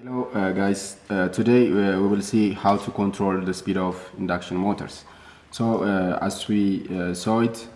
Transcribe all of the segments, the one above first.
Hello uh, guys, uh, today uh, we will see how to control the speed of induction motors. So uh, as we uh, saw it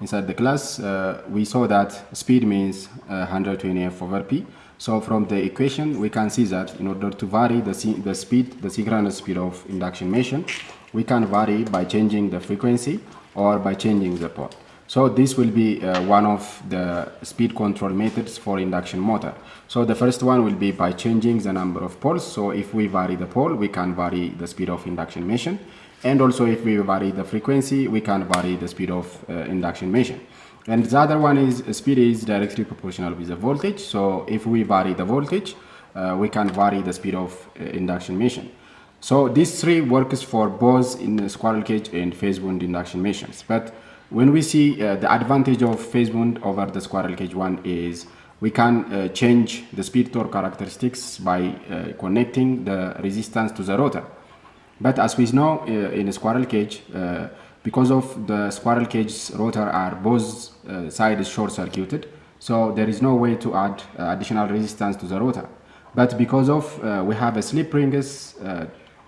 inside the class, uh, we saw that speed means 120 F over P. So from the equation we can see that in order to vary the, the speed, the synchronous speed of induction machine, we can vary by changing the frequency or by changing the pole. So this will be uh, one of the speed control methods for induction motor. So the first one will be by changing the number of poles. So if we vary the pole, we can vary the speed of induction machine. And also if we vary the frequency, we can vary the speed of uh, induction machine. And the other one is uh, speed is directly proportional with the voltage. So if we vary the voltage, uh, we can vary the speed of uh, induction machine. So these three works for both in squirrel cage and phase wound induction machines. But when we see uh, the advantage of phase wound over the squirrel cage one is we can uh, change the speed torque characteristics by uh, connecting the resistance to the rotor. But as we know uh, in a squirrel cage, uh, because of the squirrel cage's rotor are both uh, sides short circuited, so there is no way to add additional resistance to the rotor. But because of we have a slip rings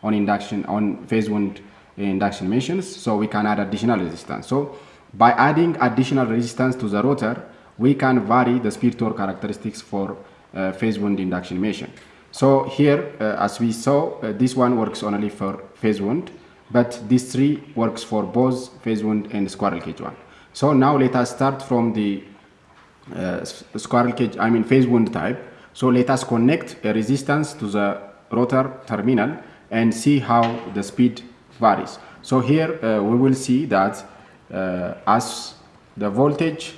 on induction on phase wound induction machines, so we can add additional resistance. So by adding additional resistance to the rotor, we can vary the speed torque characteristics for uh, phase wound induction machine. So here, uh, as we saw, uh, this one works only for phase wound, but this three works for both phase wound and squirrel cage one. So now let us start from the uh, squirrel cage, I mean phase wound type. So let us connect a resistance to the rotor terminal and see how the speed varies. So here uh, we will see that as the voltage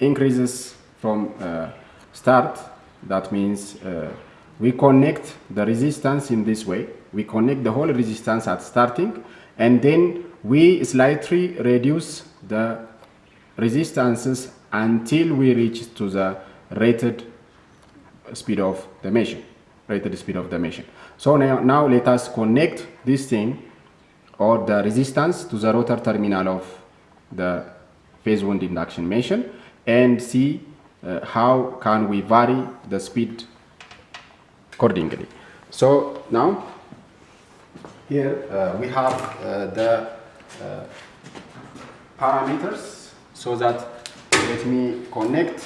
increases from uh, start, that means uh, we connect the resistance in this way. We connect the whole resistance at starting and then we slightly reduce the resistances until we reach to the rated speed of the machine, rated speed of the machine. So now, now let us connect this thing or the resistance to the rotor terminal of the phase wound induction machine and see uh, how can we vary the speed accordingly. So now here uh, we have uh, the uh, parameters so that let me connect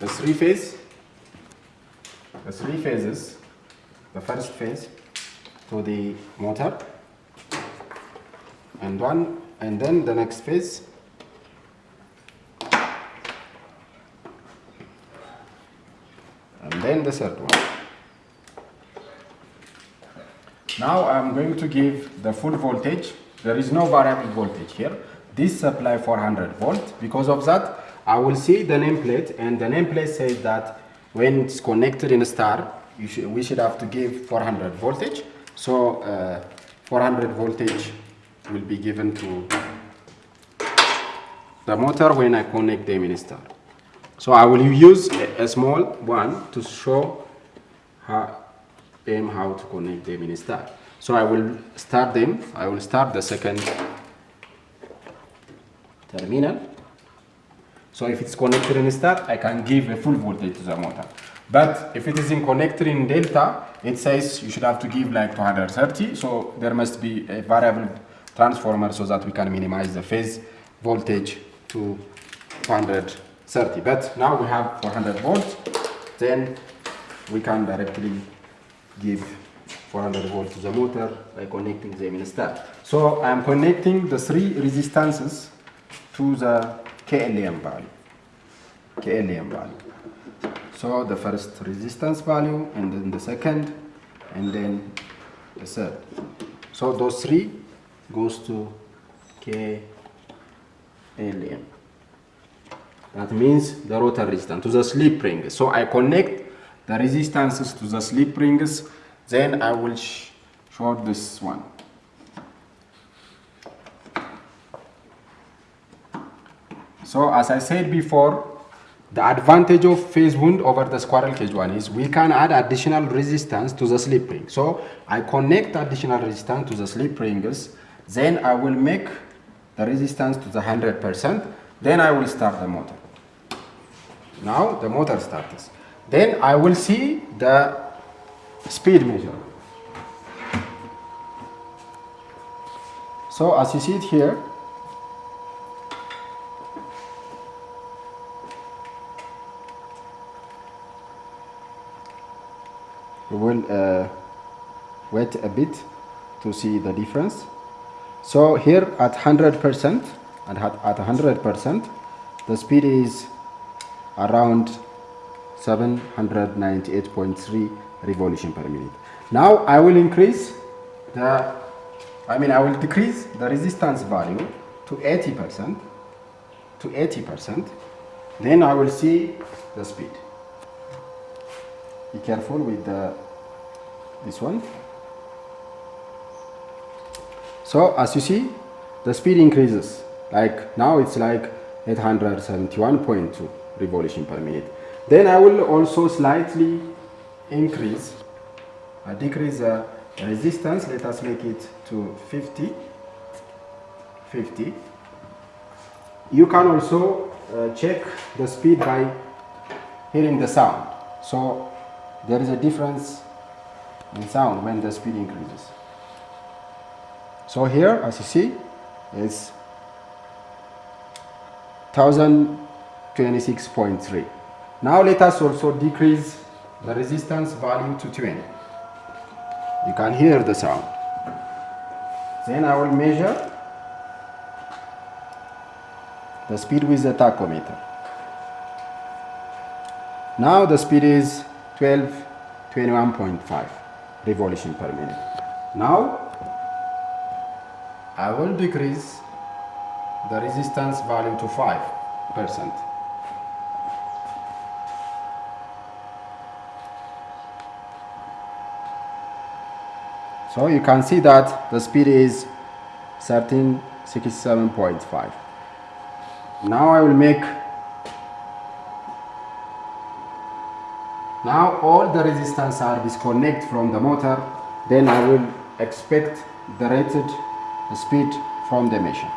the three phase the three phases the first phase to the motor and one and then the next phase. And then the third one. Now I'm going to give the full voltage. There is no variable voltage here. This supply 400 volt. Because of that I will see the nameplate. And the nameplate says that when it's connected in a star should, we should have to give 400 voltage. So uh, 400 voltage will be given to the motor when I connect the in star. So I will use a, small one to show how, them how to connect the in star. So I will start them, I will start the second terminal. So if it's connected in star, I can give a full voltage to the motor. But if it is in connected in delta, it says you should have to give like 230. So there must be a variable transformer so that we can minimize the phase voltage to 230. But now we have 400 volts, then we can directly give 400 volts to the motor by connecting them in. So I'm connecting the three resistances to the KLM value. KLM value. So the first resistance value and then the second and then the third. So those three goes to KLM. That means the rotor resistance to the slip ring. So I connect the resistances to the slip rings, then I will sh show this one. So as I said before, the advantage of phase wound over the squirrel cage one is we can add additional resistance to the slip ring. So I connect additional resistance to the slip rings then I will make the resistance to the 100%. Then I will start the motor. Now the motor starts. then I will see the speed measure. So as you see it here, we will uh, wait a bit to see the difference. So here at 100% and at 100% the speed is around 798.3 revolution per minute. Now I will increase the, I mean I will decrease the resistance value to 80%, to 80%, then I will see the speed. Be careful with the, this one. So as you see, the speed increases. Like now it's like 871.2 revolution per minute. Then I will also slightly increase, uh, decrease the resistance. Let us make it to 50. 50. You can also uh, check the speed by hearing the sound. So there is a difference in sound when the speed increases. So here, as you see, it's 1026.3. Now let us also decrease the resistance value to 20. You can hear the sound. Then I will measure the speed with the tachometer. Now the speed is 12, 21.5 revolution per minute. Now I will decrease the resistance value to 5%. So you can see that the speed is 1367.5. Now I will make Now all the resistance are disconnect from the motor, then I will expect the rated speed from the machine.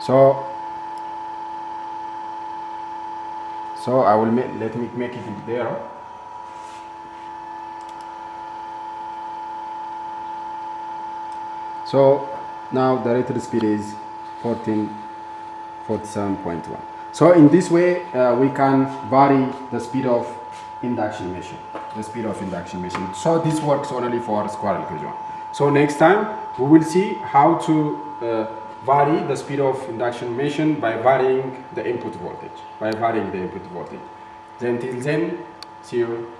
So, so I will make, let me make it there. So now the rated speed is 1447.1. So in this way uh, we can vary the speed of induction machine, the speed of induction machine. So this works only for squirrel cage one. So next time we will see how to uh, vary the speed of induction machine by varying the input voltage, by varying the input voltage. Then till then, see you